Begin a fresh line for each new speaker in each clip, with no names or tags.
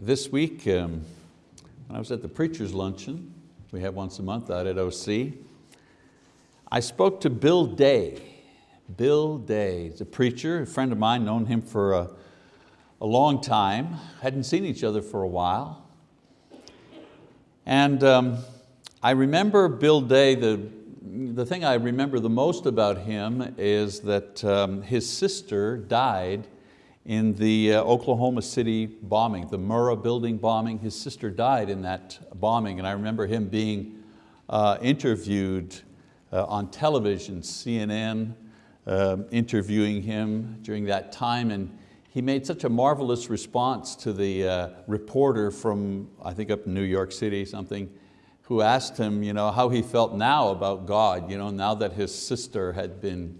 this week, um, when I was at the preacher's luncheon, we have once a month out at OC, I spoke to Bill Day. Bill Day, he's a preacher, a friend of mine, known him for a, a long time, hadn't seen each other for a while. And um, I remember Bill Day, the, the thing I remember the most about him is that um, his sister died in the uh, Oklahoma City bombing, the Murrah building bombing. His sister died in that bombing and I remember him being uh, interviewed uh, on television, CNN, um, interviewing him during that time and he made such a marvelous response to the uh, reporter from, I think up in New York City, something, who asked him you know, how he felt now about God, you know, now that his sister had been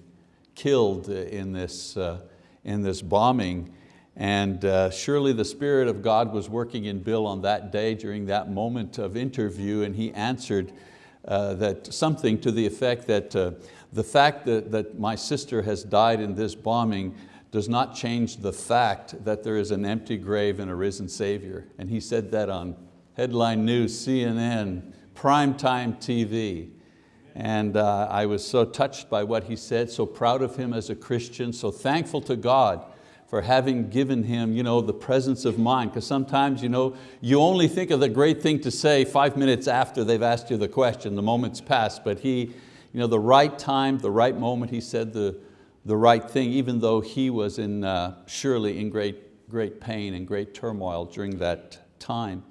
killed in this, uh, in this bombing. And uh, surely the Spirit of God was working in Bill on that day during that moment of interview and he answered uh, that something to the effect that uh, the fact that, that my sister has died in this bombing does not change the fact that there is an empty grave and a risen Savior. And he said that on headline news, CNN, primetime TV. And uh, I was so touched by what he said, so proud of him as a Christian, so thankful to God for having given him you know, the presence of mind. Because sometimes you, know, you only think of the great thing to say five minutes after they've asked you the question, the moment's passed, but he, you know, the right time, the right moment, he said the, the right thing, even though he was in, uh, surely in great, great pain and great turmoil during that time.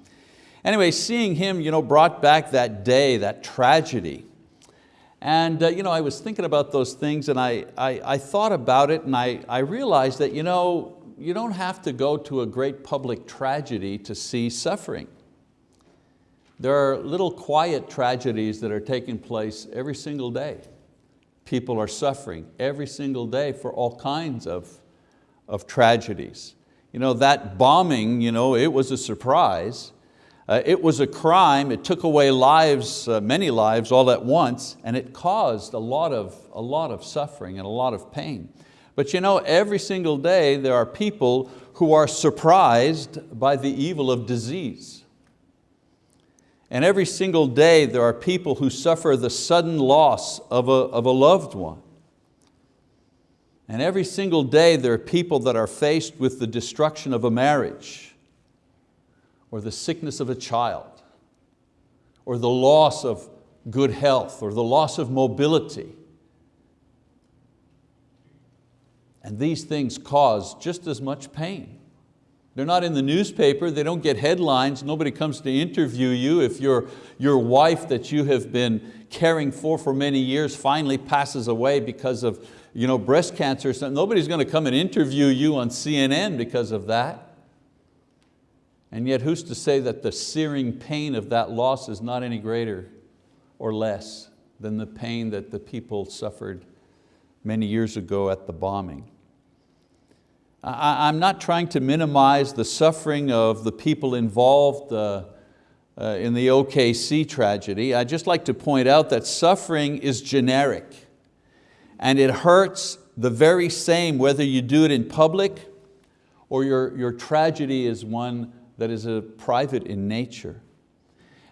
Anyway, seeing him you know, brought back that day, that tragedy, and uh, you know, I was thinking about those things and I, I, I thought about it and I, I realized that you, know, you don't have to go to a great public tragedy to see suffering. There are little quiet tragedies that are taking place every single day. People are suffering every single day for all kinds of, of tragedies. You know, that bombing, you know, it was a surprise, uh, it was a crime, it took away lives, uh, many lives all at once, and it caused a lot, of, a lot of suffering and a lot of pain. But you know, every single day there are people who are surprised by the evil of disease. And every single day there are people who suffer the sudden loss of a, of a loved one. And every single day there are people that are faced with the destruction of a marriage or the sickness of a child, or the loss of good health, or the loss of mobility. And these things cause just as much pain. They're not in the newspaper, they don't get headlines, nobody comes to interview you if your, your wife that you have been caring for for many years finally passes away because of you know, breast cancer. Nobody's going to come and interview you on CNN because of that. And yet who's to say that the searing pain of that loss is not any greater or less than the pain that the people suffered many years ago at the bombing. I'm not trying to minimize the suffering of the people involved uh, uh, in the OKC tragedy. I just like to point out that suffering is generic and it hurts the very same whether you do it in public or your, your tragedy is one that is a private in nature.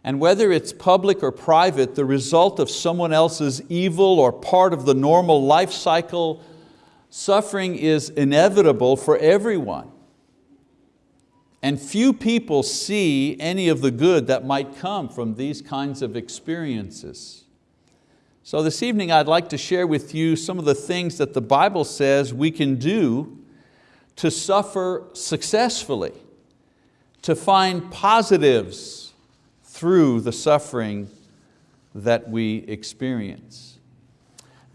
And whether it's public or private, the result of someone else's evil or part of the normal life cycle, suffering is inevitable for everyone. And few people see any of the good that might come from these kinds of experiences. So this evening I'd like to share with you some of the things that the Bible says we can do to suffer successfully to find positives through the suffering that we experience.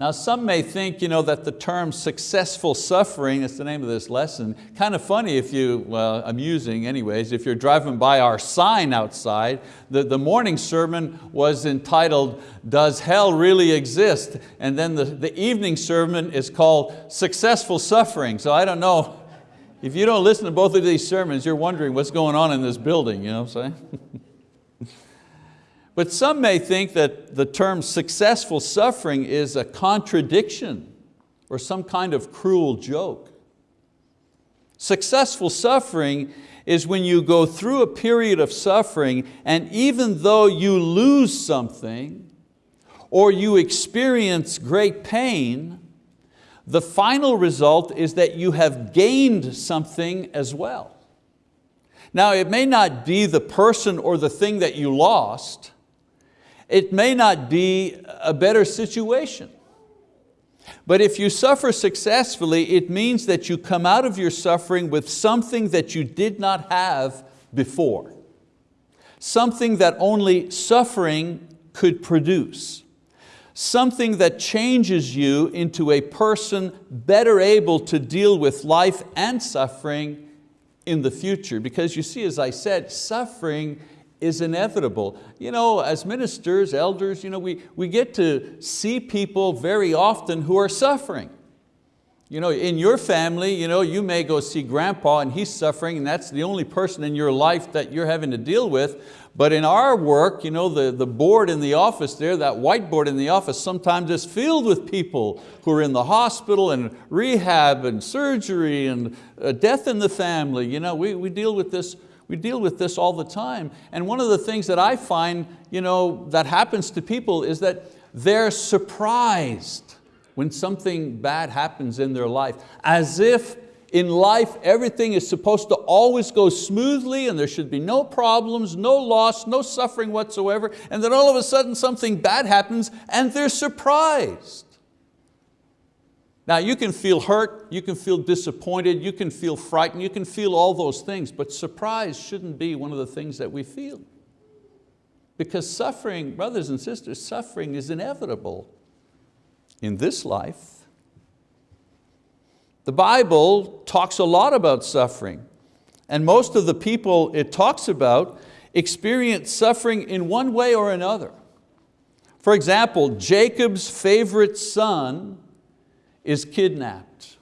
Now some may think you know, that the term successful suffering, that's the name of this lesson, kind of funny if you, well amusing anyways, if you're driving by our sign outside, the, the morning sermon was entitled, Does Hell Really Exist? And then the, the evening sermon is called Successful Suffering. So I don't know if you don't listen to both of these sermons, you're wondering what's going on in this building, you know what I'm saying? but some may think that the term successful suffering is a contradiction or some kind of cruel joke. Successful suffering is when you go through a period of suffering and even though you lose something or you experience great pain, the final result is that you have gained something as well. Now it may not be the person or the thing that you lost, it may not be a better situation. But if you suffer successfully, it means that you come out of your suffering with something that you did not have before. Something that only suffering could produce. Something that changes you into a person better able to deal with life and suffering in the future. Because you see, as I said, suffering is inevitable. You know, as ministers, elders, you know, we, we get to see people very often who are suffering. You know, in your family, you, know, you may go see grandpa and he's suffering and that's the only person in your life that you're having to deal with. But in our work, you know, the, the board in the office there, that whiteboard in the office sometimes is filled with people who are in the hospital and rehab and surgery and uh, death in the family. You know, we, we deal with this we deal with this all the time. And one of the things that I find you know, that happens to people is that they're surprised when something bad happens in their life, as if in life everything is supposed to always go smoothly and there should be no problems, no loss, no suffering whatsoever, and then all of a sudden something bad happens and they're surprised. Now you can feel hurt, you can feel disappointed, you can feel frightened, you can feel all those things, but surprise shouldn't be one of the things that we feel. Because suffering, brothers and sisters, suffering is inevitable in this life. The Bible talks a lot about suffering and most of the people it talks about experience suffering in one way or another. For example, Jacob's favorite son is kidnapped.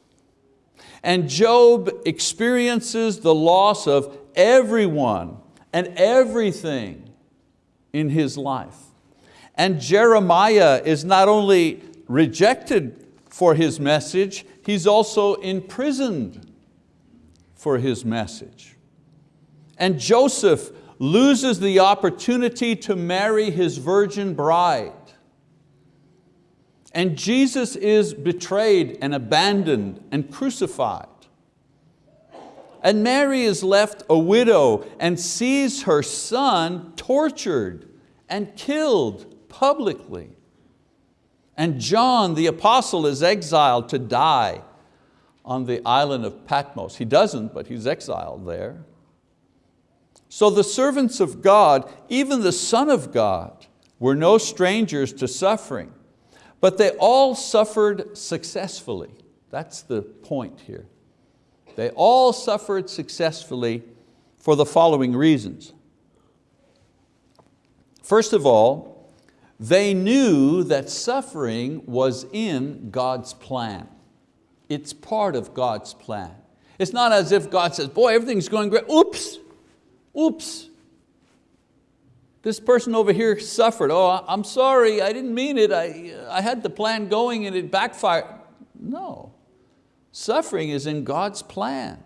And Job experiences the loss of everyone and everything in his life. And Jeremiah is not only rejected for his message, he's also imprisoned for his message. And Joseph loses the opportunity to marry his virgin bride. And Jesus is betrayed and abandoned and crucified. And Mary is left a widow and sees her son tortured and killed publicly. And John the apostle is exiled to die on the island of Patmos. He doesn't, but he's exiled there. So the servants of God, even the Son of God, were no strangers to suffering. But they all suffered successfully. That's the point here. They all suffered successfully for the following reasons. First of all, they knew that suffering was in God's plan. It's part of God's plan. It's not as if God says, boy, everything's going great, oops, oops, this person over here suffered. Oh, I'm sorry, I didn't mean it. I, I had the plan going and it backfired. No, suffering is in God's plan.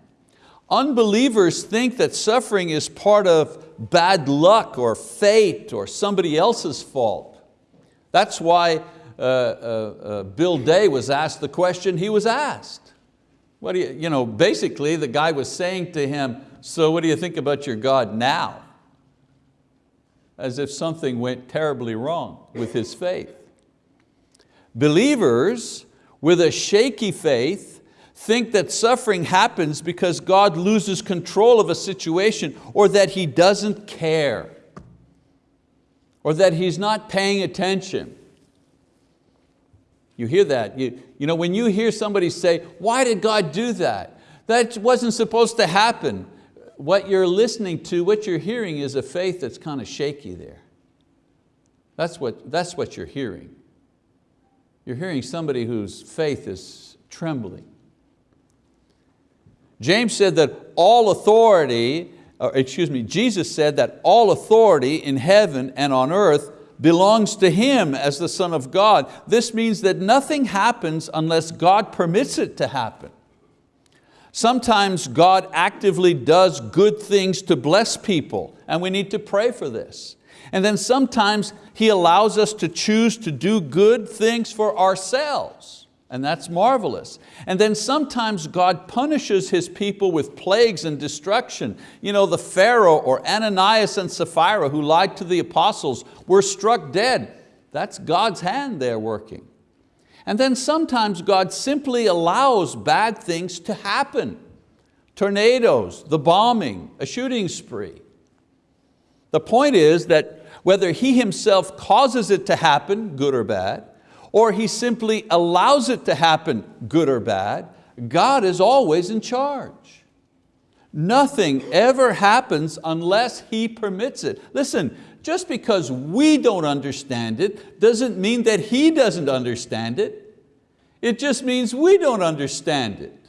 Unbelievers think that suffering is part of bad luck or fate or somebody else's fault. That's why uh, uh, uh, Bill Day was asked the question he was asked. What do you, you know, basically the guy was saying to him, so what do you think about your God now? as if something went terribly wrong with his faith. Believers with a shaky faith think that suffering happens because God loses control of a situation or that He doesn't care or that He's not paying attention. You hear that. You, you know, when you hear somebody say, why did God do that? That wasn't supposed to happen what you're listening to, what you're hearing is a faith that's kind of shaky there. That's what, that's what you're hearing. You're hearing somebody whose faith is trembling. James said that all authority, or excuse me, Jesus said that all authority in heaven and on earth belongs to Him as the Son of God. This means that nothing happens unless God permits it to happen. Sometimes God actively does good things to bless people, and we need to pray for this. And then sometimes He allows us to choose to do good things for ourselves, and that's marvelous. And then sometimes God punishes His people with plagues and destruction. You know, the Pharaoh or Ananias and Sapphira who lied to the apostles were struck dead. That's God's hand there working. And then sometimes God simply allows bad things to happen. Tornadoes, the bombing, a shooting spree. The point is that whether He Himself causes it to happen, good or bad, or He simply allows it to happen, good or bad, God is always in charge. Nothing ever happens unless He permits it. Listen, just because we don't understand it doesn't mean that He doesn't understand it. It just means we don't understand it.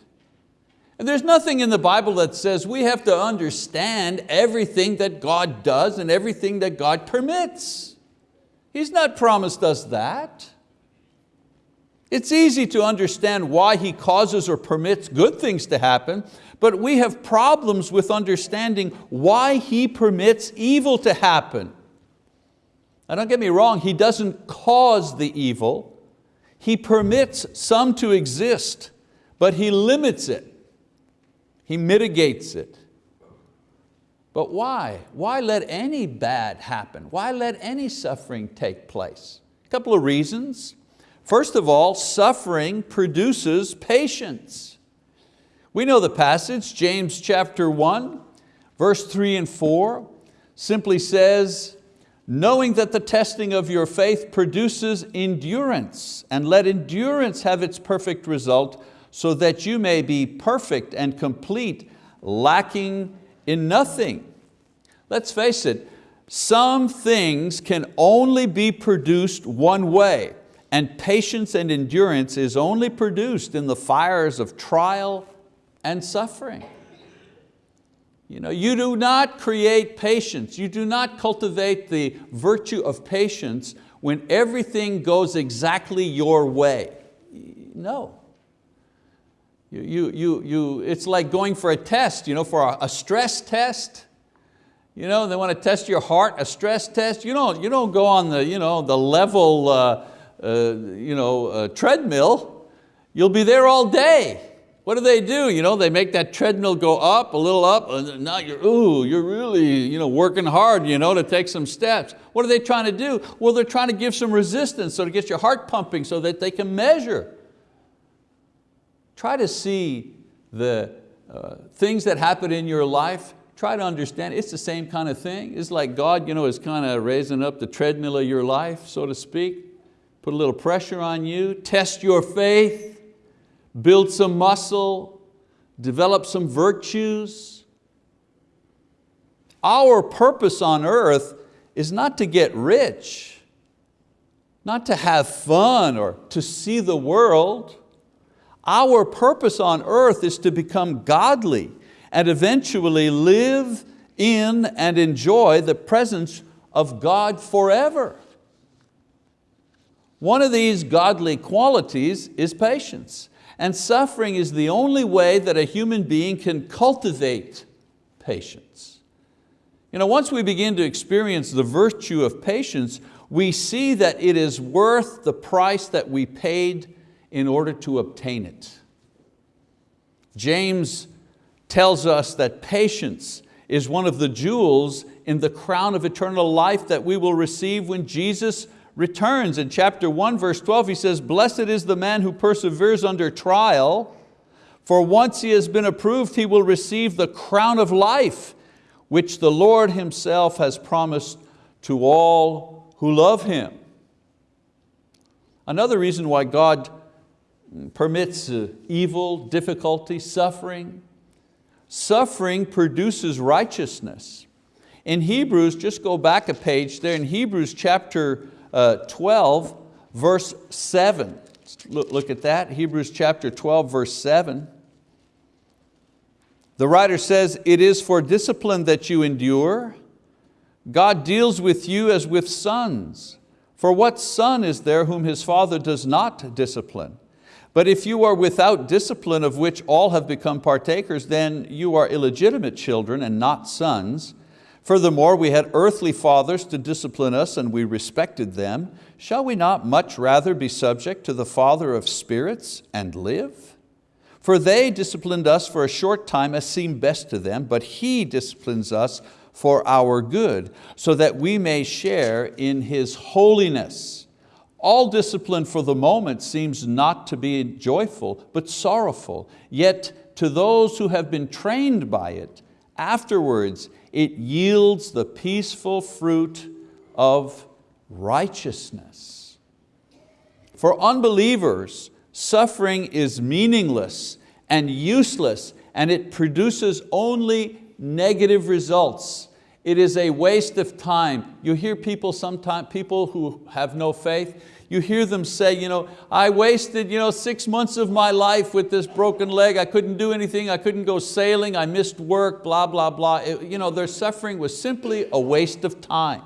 And there's nothing in the Bible that says we have to understand everything that God does and everything that God permits. He's not promised us that. It's easy to understand why He causes or permits good things to happen, but we have problems with understanding why He permits evil to happen. Now don't get me wrong, He doesn't cause the evil. He permits some to exist, but He limits it. He mitigates it. But why? Why let any bad happen? Why let any suffering take place? A couple of reasons. First of all, suffering produces patience. We know the passage, James chapter 1, verse 3 and 4, simply says, knowing that the testing of your faith produces endurance, and let endurance have its perfect result, so that you may be perfect and complete, lacking in nothing. Let's face it, some things can only be produced one way, and patience and endurance is only produced in the fires of trial and suffering. You, know, you do not create patience, you do not cultivate the virtue of patience when everything goes exactly your way. No. You, you, you, you, it's like going for a test, you know, for a, a stress test. You know, they want to test your heart, a stress test. You don't, you don't go on the, you know, the level uh, uh, you know, treadmill. You'll be there all day. What do they do? You know, they make that treadmill go up, a little up, and now you're, ooh, you're really you know, working hard you know, to take some steps. What are they trying to do? Well, they're trying to give some resistance so to get your heart pumping so that they can measure. Try to see the uh, things that happen in your life, try to understand, it's the same kind of thing. It's like God you know, is kind of raising up the treadmill of your life, so to speak. Put a little pressure on you, test your faith, build some muscle, develop some virtues. Our purpose on earth is not to get rich, not to have fun or to see the world. Our purpose on earth is to become godly and eventually live in and enjoy the presence of God forever. One of these godly qualities is patience. And suffering is the only way that a human being can cultivate patience. You know, once we begin to experience the virtue of patience, we see that it is worth the price that we paid in order to obtain it. James tells us that patience is one of the jewels in the crown of eternal life that we will receive when Jesus returns. In chapter 1, verse 12, he says, Blessed is the man who perseveres under trial, for once he has been approved, he will receive the crown of life, which the Lord himself has promised to all who love Him. Another reason why God permits uh, evil, difficulty, suffering, suffering produces righteousness. In Hebrews, just go back a page there, in Hebrews chapter uh, 12, verse 7. Look, look at that, Hebrews chapter 12, verse 7. The writer says, it is for discipline that you endure. God deals with you as with sons. For what son is there whom his father does not discipline? But if you are without discipline of which all have become partakers, then you are illegitimate children and not sons. Furthermore, we had earthly fathers to discipline us and we respected them. Shall we not much rather be subject to the Father of spirits and live? For they disciplined us for a short time as seemed best to them, but He disciplines us for our good, so that we may share in His holiness. All discipline for the moment seems not to be joyful, but sorrowful. Yet to those who have been trained by it, afterwards it yields the peaceful fruit of righteousness. For unbelievers, suffering is meaningless and useless and it produces only negative results. It is a waste of time. You hear people sometimes, people who have no faith, you hear them say, you know, I wasted you know, six months of my life with this broken leg. I couldn't do anything. I couldn't go sailing. I missed work, blah, blah, blah. It, you know, their suffering was simply a waste of time.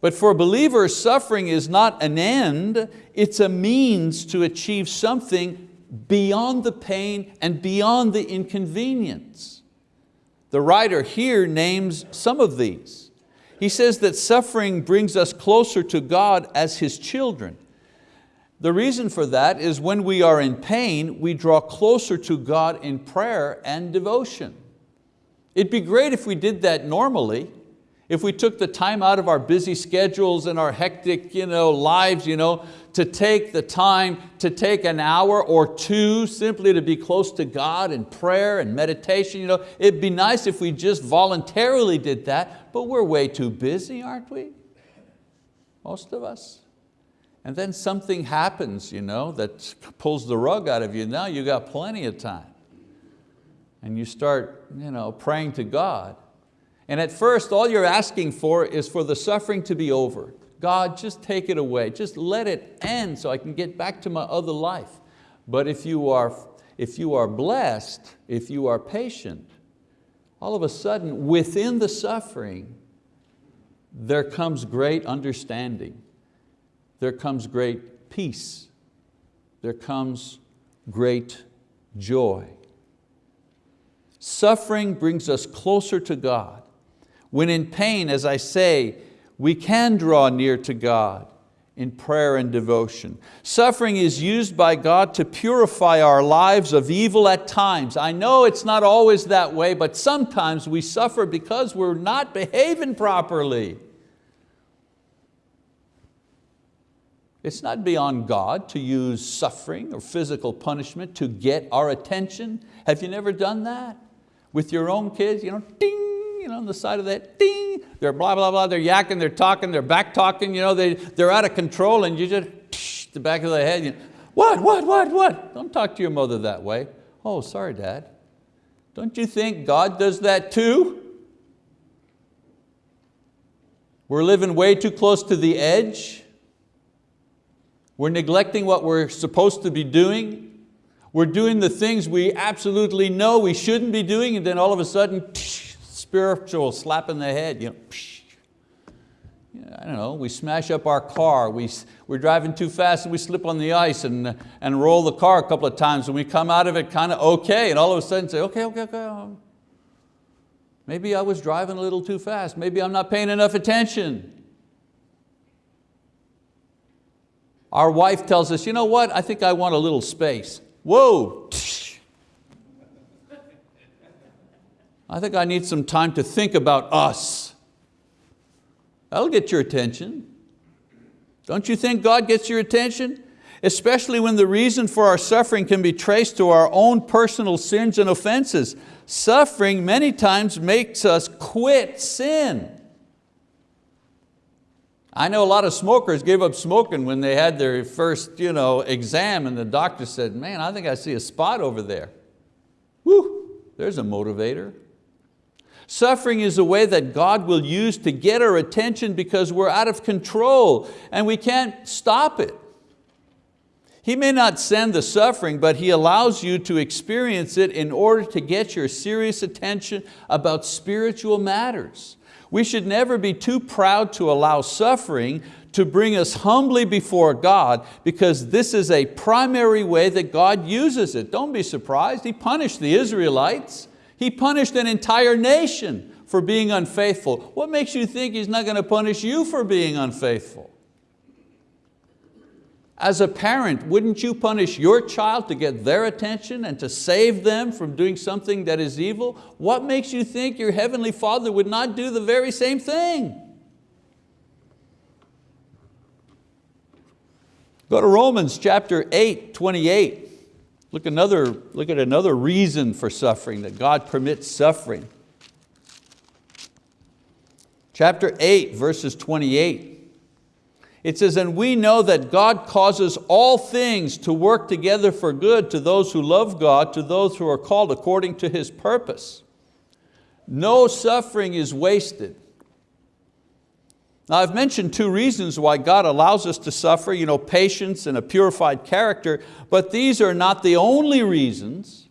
But for believers, suffering is not an end, it's a means to achieve something beyond the pain and beyond the inconvenience. The writer here names some of these. He says that suffering brings us closer to God as His children. The reason for that is when we are in pain, we draw closer to God in prayer and devotion. It'd be great if we did that normally, if we took the time out of our busy schedules and our hectic you know, lives you know, to take the time to take an hour or two simply to be close to God in prayer and meditation. You know, it'd be nice if we just voluntarily did that, but we're way too busy, aren't we? Most of us. And then something happens you know, that pulls the rug out of you. Now you've got plenty of time. And you start you know, praying to God and at first, all you're asking for is for the suffering to be over. God, just take it away. Just let it end so I can get back to my other life. But if you are, if you are blessed, if you are patient, all of a sudden within the suffering, there comes great understanding. There comes great peace. There comes great joy. Suffering brings us closer to God. When in pain, as I say, we can draw near to God in prayer and devotion. Suffering is used by God to purify our lives of evil at times. I know it's not always that way, but sometimes we suffer because we're not behaving properly. It's not beyond God to use suffering or physical punishment to get our attention. Have you never done that? With your own kids, you know, ding, you know, on the side of that, ding, they're blah, blah, blah, they're yakking, they're talking, they're back talking, you know, they, they're out of control and you just, tsh, the back of the head, you what, what, what, what? Don't talk to your mother that way. Oh, sorry, Dad. Don't you think God does that too? We're living way too close to the edge. We're neglecting what we're supposed to be doing. We're doing the things we absolutely know we shouldn't be doing and then all of a sudden, spiritual slap in the head. You know, psh, I don't know, we smash up our car, we, we're driving too fast and we slip on the ice and, and roll the car a couple of times and we come out of it kind of okay and all of a sudden say, okay, okay, okay, um, maybe I was driving a little too fast, maybe I'm not paying enough attention. Our wife tells us, you know what, I think I want a little space. Whoa, I think I need some time to think about us. That'll get your attention. Don't you think God gets your attention? Especially when the reason for our suffering can be traced to our own personal sins and offenses. Suffering many times makes us quit sin. I know a lot of smokers gave up smoking when they had their first you know, exam and the doctor said, man, I think I see a spot over there. Whew, there's a motivator. Suffering is a way that God will use to get our attention because we're out of control and we can't stop it. He may not send the suffering, but He allows you to experience it in order to get your serious attention about spiritual matters. We should never be too proud to allow suffering to bring us humbly before God because this is a primary way that God uses it. Don't be surprised, He punished the Israelites. He punished an entire nation for being unfaithful. What makes you think He's not going to punish you for being unfaithful? As a parent, wouldn't you punish your child to get their attention and to save them from doing something that is evil? What makes you think your Heavenly Father would not do the very same thing? Go to Romans chapter 8, 28. Look, another, look at another reason for suffering, that God permits suffering. Chapter 8, verses 28. It says, and we know that God causes all things to work together for good to those who love God, to those who are called according to His purpose. No suffering is wasted. Now I've mentioned two reasons why God allows us to suffer, you know, patience and a purified character, but these are not the only reasons.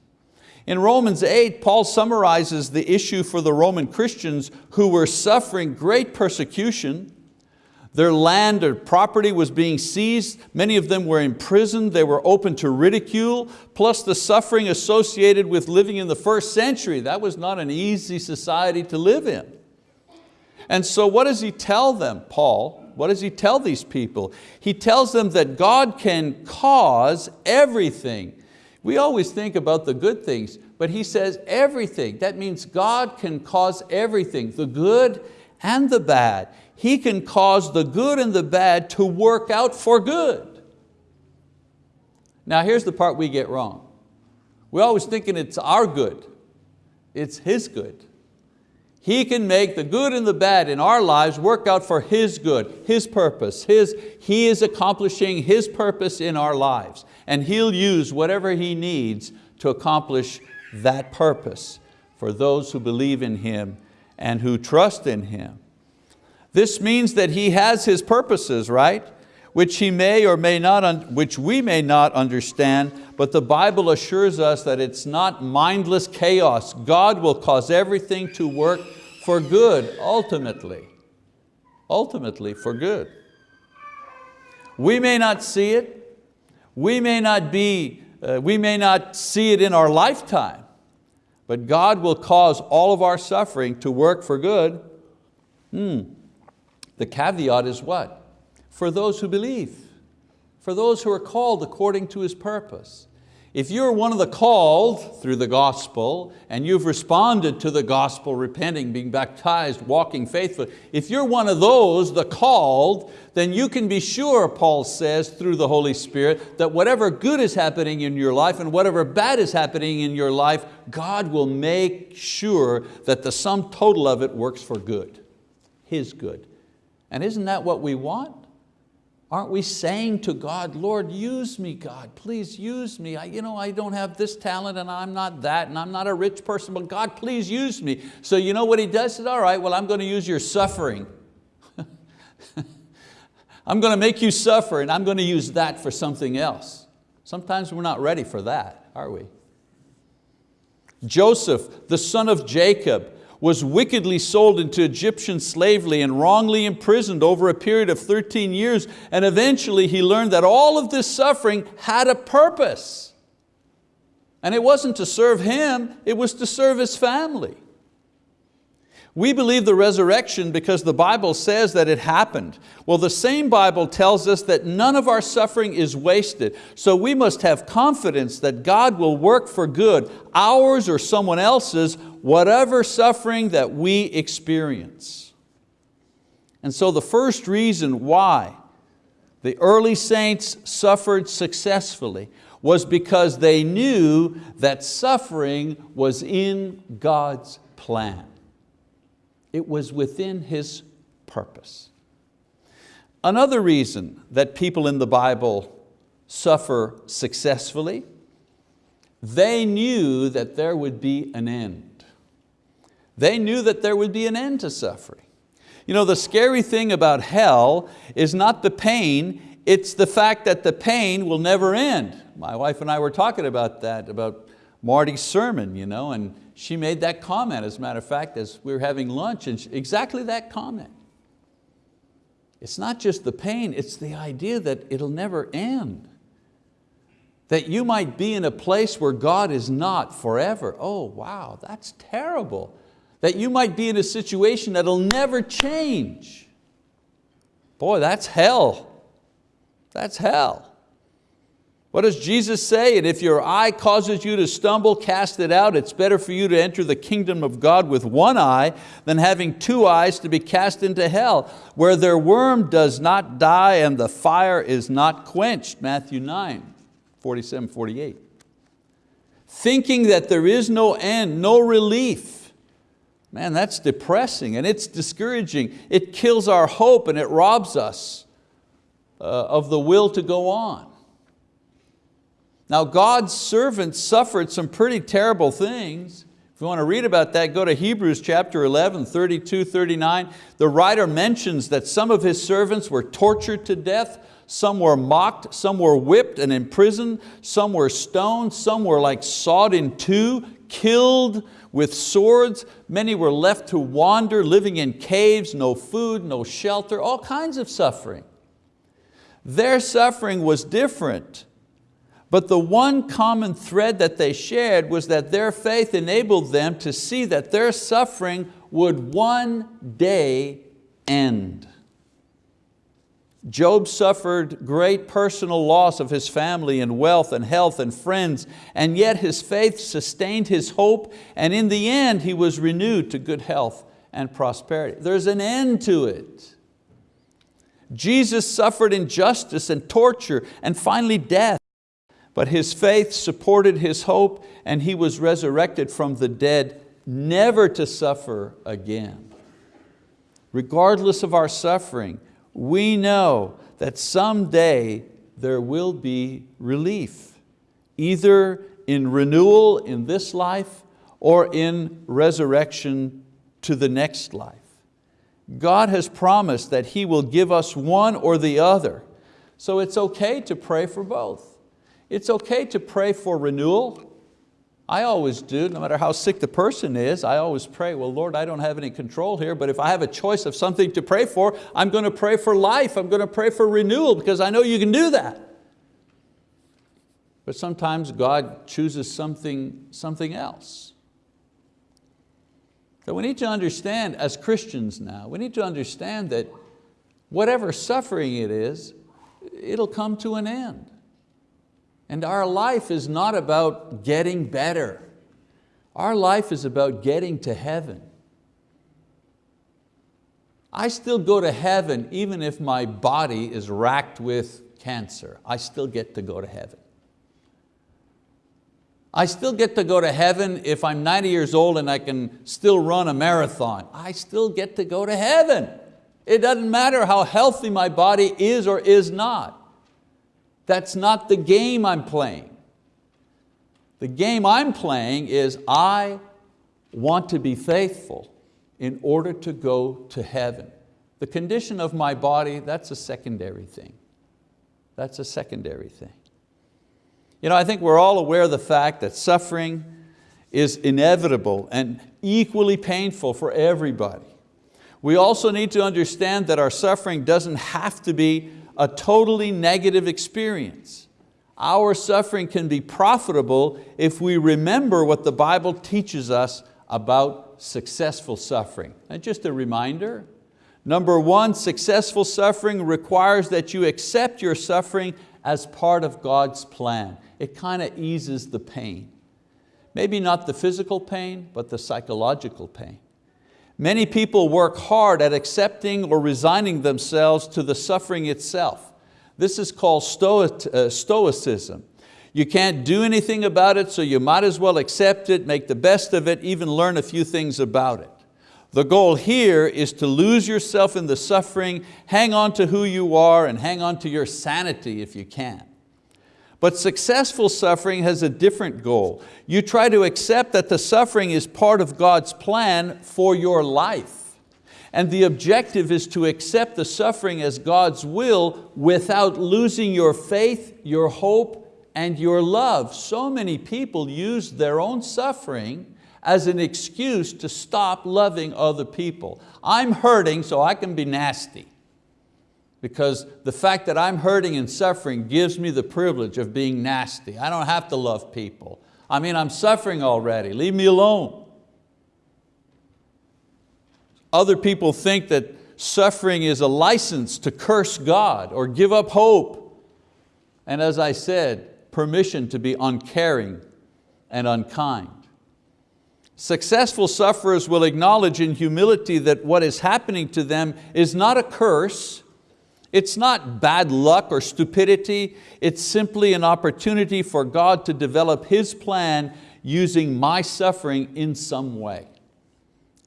In Romans 8, Paul summarizes the issue for the Roman Christians who were suffering great persecution. Their land or property was being seized. Many of them were imprisoned. They were open to ridicule, plus the suffering associated with living in the first century. That was not an easy society to live in. And so what does he tell them, Paul? What does he tell these people? He tells them that God can cause everything. We always think about the good things, but he says everything. That means God can cause everything, the good and the bad. He can cause the good and the bad to work out for good. Now here's the part we get wrong. We're always thinking it's our good. It's His good. He can make the good and the bad in our lives work out for His good, His purpose. His, he is accomplishing His purpose in our lives and He'll use whatever He needs to accomplish that purpose for those who believe in Him and who trust in Him. This means that He has His purposes, right? Which, he may or may not, which we may not understand, but the Bible assures us that it's not mindless chaos. God will cause everything to work for good, ultimately. Ultimately for good. We may not see it, we may not be, uh, we may not see it in our lifetime, but God will cause all of our suffering to work for good. Hmm. The caveat is what? For those who believe, for those who are called according to His purpose. If you're one of the called through the gospel and you've responded to the gospel, repenting, being baptized, walking faithfully, if you're one of those, the called, then you can be sure, Paul says, through the Holy Spirit, that whatever good is happening in your life and whatever bad is happening in your life, God will make sure that the sum total of it works for good, His good. And isn't that what we want? Aren't we saying to God, Lord, use me, God, please use me. I, you know, I don't have this talent and I'm not that and I'm not a rich person, but God, please use me. So you know what he does? He says, all right, well, I'm going to use your suffering. I'm going to make you suffer and I'm going to use that for something else. Sometimes we're not ready for that, are we? Joseph, the son of Jacob, was wickedly sold into Egyptian slavery and wrongly imprisoned over a period of 13 years. And eventually he learned that all of this suffering had a purpose. And it wasn't to serve him, it was to serve his family. We believe the resurrection because the Bible says that it happened. Well, the same Bible tells us that none of our suffering is wasted. So we must have confidence that God will work for good, ours or someone else's, whatever suffering that we experience. And so the first reason why the early saints suffered successfully was because they knew that suffering was in God's plan. It was within His purpose. Another reason that people in the Bible suffer successfully, they knew that there would be an end. They knew that there would be an end to suffering. You know, the scary thing about hell is not the pain, it's the fact that the pain will never end. My wife and I were talking about that, about Marty's sermon, you know, and she made that comment, as a matter of fact, as we were having lunch, and she, exactly that comment. It's not just the pain, it's the idea that it'll never end. That you might be in a place where God is not forever. Oh, wow, that's terrible. That you might be in a situation that'll never change. Boy, that's hell. That's hell. What does Jesus say? And if your eye causes you to stumble, cast it out. It's better for you to enter the kingdom of God with one eye than having two eyes to be cast into hell, where their worm does not die and the fire is not quenched. Matthew 9, 47, 48. Thinking that there is no end, no relief. Man, that's depressing and it's discouraging. It kills our hope and it robs us uh, of the will to go on. Now God's servants suffered some pretty terrible things. If you want to read about that, go to Hebrews chapter 11, 32, 39. The writer mentions that some of his servants were tortured to death, some were mocked, some were whipped and imprisoned, some were stoned, some were like sawed in two, killed with swords. Many were left to wander, living in caves, no food, no shelter, all kinds of suffering. Their suffering was different but the one common thread that they shared was that their faith enabled them to see that their suffering would one day end. Job suffered great personal loss of his family and wealth and health and friends, and yet his faith sustained his hope, and in the end he was renewed to good health and prosperity. There's an end to it. Jesus suffered injustice and torture and finally death. But his faith supported his hope and he was resurrected from the dead, never to suffer again. Regardless of our suffering, we know that someday there will be relief, either in renewal in this life or in resurrection to the next life. God has promised that He will give us one or the other, so it's okay to pray for both. It's okay to pray for renewal. I always do, no matter how sick the person is, I always pray, well, Lord, I don't have any control here, but if I have a choice of something to pray for, I'm going to pray for life, I'm going to pray for renewal because I know you can do that. But sometimes God chooses something, something else. So we need to understand, as Christians now, we need to understand that whatever suffering it is, it'll come to an end. And our life is not about getting better. Our life is about getting to heaven. I still go to heaven even if my body is racked with cancer. I still get to go to heaven. I still get to go to heaven if I'm 90 years old and I can still run a marathon. I still get to go to heaven. It doesn't matter how healthy my body is or is not. That's not the game I'm playing. The game I'm playing is I want to be faithful in order to go to heaven. The condition of my body, that's a secondary thing. That's a secondary thing. You know, I think we're all aware of the fact that suffering is inevitable and equally painful for everybody. We also need to understand that our suffering doesn't have to be a totally negative experience. Our suffering can be profitable if we remember what the Bible teaches us about successful suffering. And just a reminder, number one, successful suffering requires that you accept your suffering as part of God's plan. It kind of eases the pain. Maybe not the physical pain, but the psychological pain. Many people work hard at accepting or resigning themselves to the suffering itself. This is called uh, stoicism. You can't do anything about it, so you might as well accept it, make the best of it, even learn a few things about it. The goal here is to lose yourself in the suffering, hang on to who you are, and hang on to your sanity if you can. But successful suffering has a different goal. You try to accept that the suffering is part of God's plan for your life. And the objective is to accept the suffering as God's will without losing your faith, your hope, and your love. So many people use their own suffering as an excuse to stop loving other people. I'm hurting so I can be nasty. Because the fact that I'm hurting and suffering gives me the privilege of being nasty. I don't have to love people. I mean, I'm suffering already, leave me alone. Other people think that suffering is a license to curse God or give up hope. And as I said, permission to be uncaring and unkind. Successful sufferers will acknowledge in humility that what is happening to them is not a curse, it's not bad luck or stupidity, it's simply an opportunity for God to develop His plan using my suffering in some way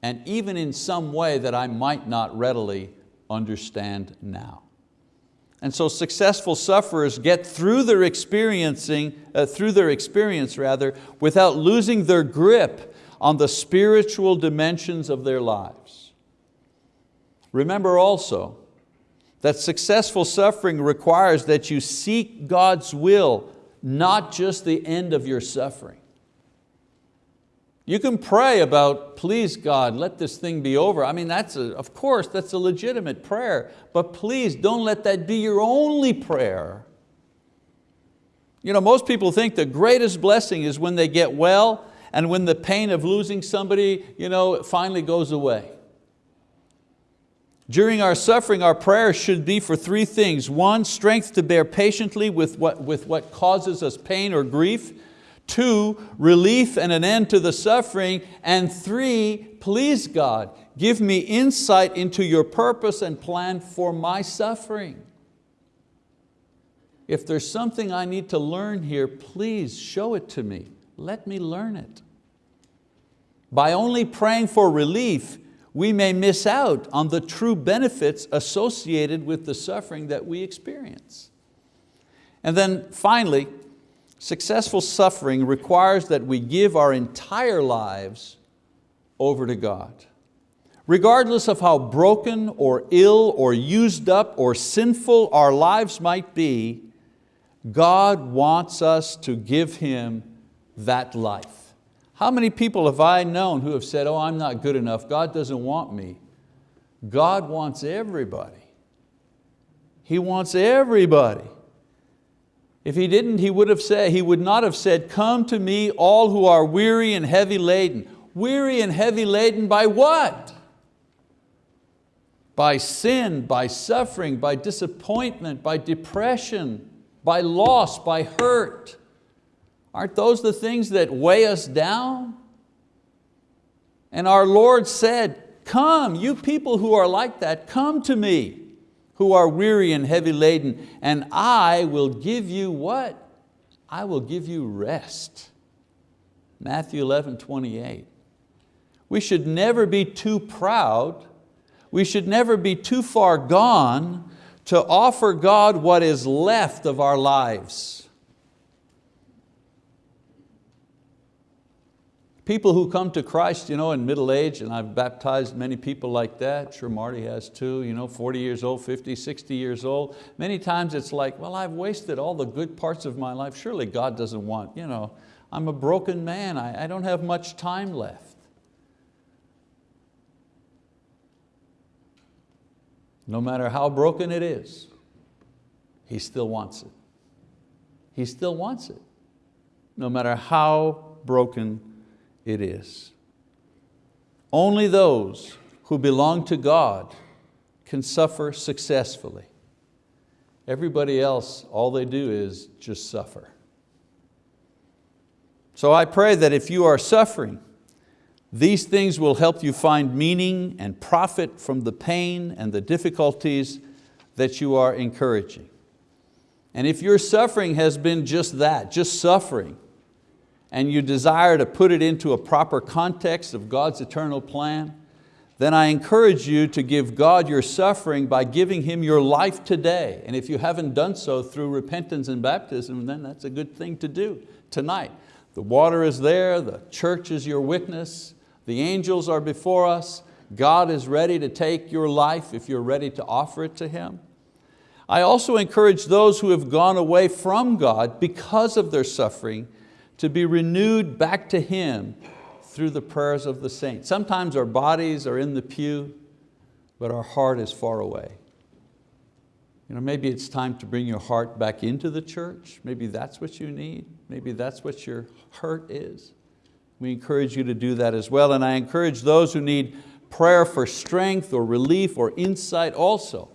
and even in some way that I might not readily understand now. And so successful sufferers get through their experiencing, uh, through their experience rather, without losing their grip on the spiritual dimensions of their lives. Remember also that successful suffering requires that you seek God's will, not just the end of your suffering. You can pray about, please God, let this thing be over. I mean, that's a, of course, that's a legitimate prayer, but please don't let that be your only prayer. You know, most people think the greatest blessing is when they get well and when the pain of losing somebody you know, finally goes away. During our suffering, our prayers should be for three things. One, strength to bear patiently with what, with what causes us pain or grief. Two, relief and an end to the suffering. And three, please God, give me insight into your purpose and plan for my suffering. If there's something I need to learn here, please show it to me. Let me learn it. By only praying for relief, we may miss out on the true benefits associated with the suffering that we experience. And then finally, Successful suffering requires that we give our entire lives over to God. Regardless of how broken or ill or used up or sinful our lives might be, God wants us to give Him that life. How many people have I known who have said, oh, I'm not good enough, God doesn't want me. God wants everybody. He wants everybody. If he didn't, he would have said, he would not have said, come to me all who are weary and heavy laden. Weary and heavy laden by what? By sin, by suffering, by disappointment, by depression, by loss, by hurt. Aren't those the things that weigh us down? And our Lord said, come, you people who are like that, come to me who are weary and heavy laden, and I will give you what? I will give you rest. Matthew 11, 28. We should never be too proud, we should never be too far gone to offer God what is left of our lives. People who come to Christ you know, in middle age, and I've baptized many people like that, sure Marty has too, you know, 40 years old, 50, 60 years old. Many times it's like, well, I've wasted all the good parts of my life. Surely God doesn't want, you know, I'm a broken man, I, I don't have much time left. No matter how broken it is, He still wants it. He still wants it, no matter how broken it is. Only those who belong to God can suffer successfully. Everybody else, all they do is just suffer. So I pray that if you are suffering, these things will help you find meaning and profit from the pain and the difficulties that you are encouraging. And if your suffering has been just that, just suffering, and you desire to put it into a proper context of God's eternal plan, then I encourage you to give God your suffering by giving Him your life today. And if you haven't done so through repentance and baptism, then that's a good thing to do tonight. The water is there, the church is your witness, the angels are before us, God is ready to take your life if you're ready to offer it to Him. I also encourage those who have gone away from God because of their suffering to be renewed back to Him through the prayers of the saints. Sometimes our bodies are in the pew, but our heart is far away. You know, maybe it's time to bring your heart back into the church. Maybe that's what you need. Maybe that's what your hurt is. We encourage you to do that as well. And I encourage those who need prayer for strength or relief or insight also.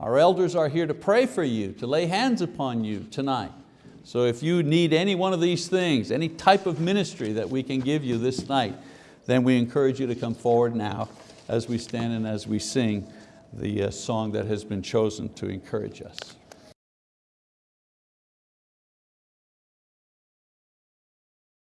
Our elders are here to pray for you, to lay hands upon you tonight. So if you need any one of these things, any type of ministry that we can give you this night, then we encourage you to come forward now as we stand and as we sing the uh, song that has been chosen to encourage us.